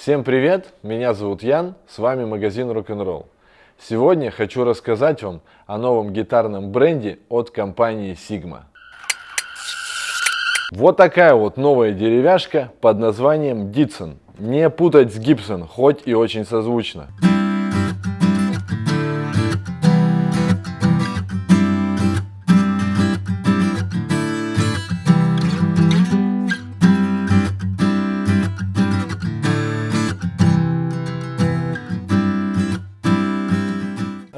Всем привет, меня зовут Ян, с вами магазин Rock'n'Roll. Сегодня хочу рассказать вам о новом гитарном бренде от компании Sigma. Вот такая вот новая деревяшка под названием Ditson. Не путать с Gibson, хоть и очень созвучно.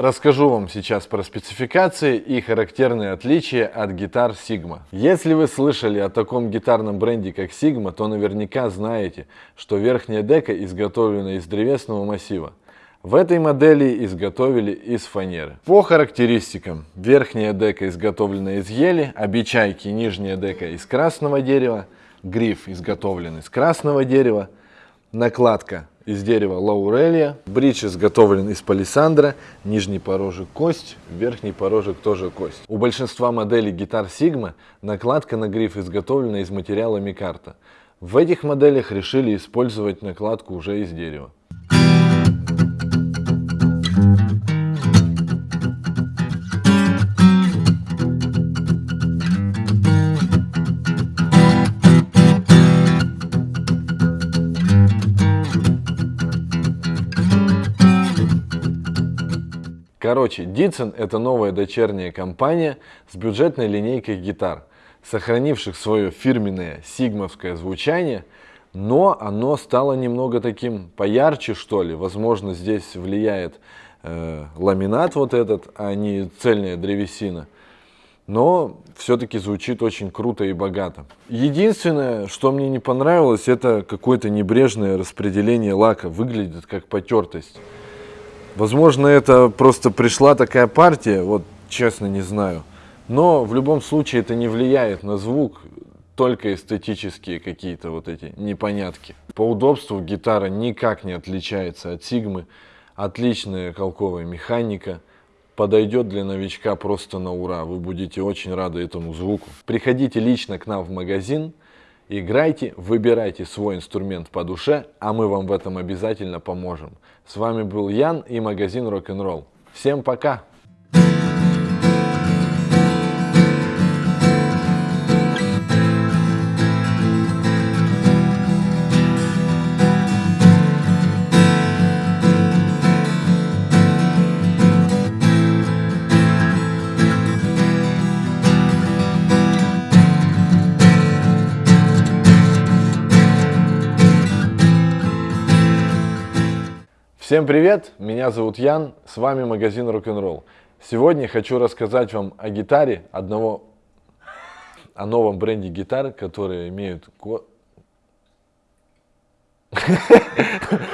Расскажу вам сейчас про спецификации и характерные отличия от гитар Sigma. Если вы слышали о таком гитарном бренде как Sigma, то наверняка знаете, что верхняя дека изготовлена из древесного массива. В этой модели изготовили из фанеры. По характеристикам, верхняя дека изготовлена из ели, обечайки нижняя дека из красного дерева, гриф изготовлен из красного дерева, накладка из дерева лаурелия. Бридж изготовлен из палисандра, нижний порожек кость, верхний порожек тоже кость. У большинства моделей гитар Sigma накладка на гриф изготовлена из материала микарта. В этих моделях решили использовать накладку уже из дерева. Короче, Ditson это новая дочерняя компания с бюджетной линейкой гитар, сохранивших свое фирменное сигмовское звучание, но оно стало немного таким поярче, что ли. Возможно, здесь влияет э, ламинат вот этот, а не цельная древесина. Но все-таки звучит очень круто и богато. Единственное, что мне не понравилось, это какое-то небрежное распределение лака. Выглядит как потертость. Возможно, это просто пришла такая партия, вот честно не знаю. Но в любом случае это не влияет на звук, только эстетические какие-то вот эти непонятки. По удобству гитара никак не отличается от Сигмы. Отличная колковая механика. Подойдет для новичка просто на ура. Вы будете очень рады этому звуку. Приходите лично к нам в магазин. Играйте, выбирайте свой инструмент по душе, а мы вам в этом обязательно поможем. С вами был Ян и магазин Rock'n'Roll. Всем пока! Всем привет, меня зовут Ян, с вами магазин Rock'n'Roll. Сегодня хочу рассказать вам о гитаре одного, о новом бренде гитар, которые имеют...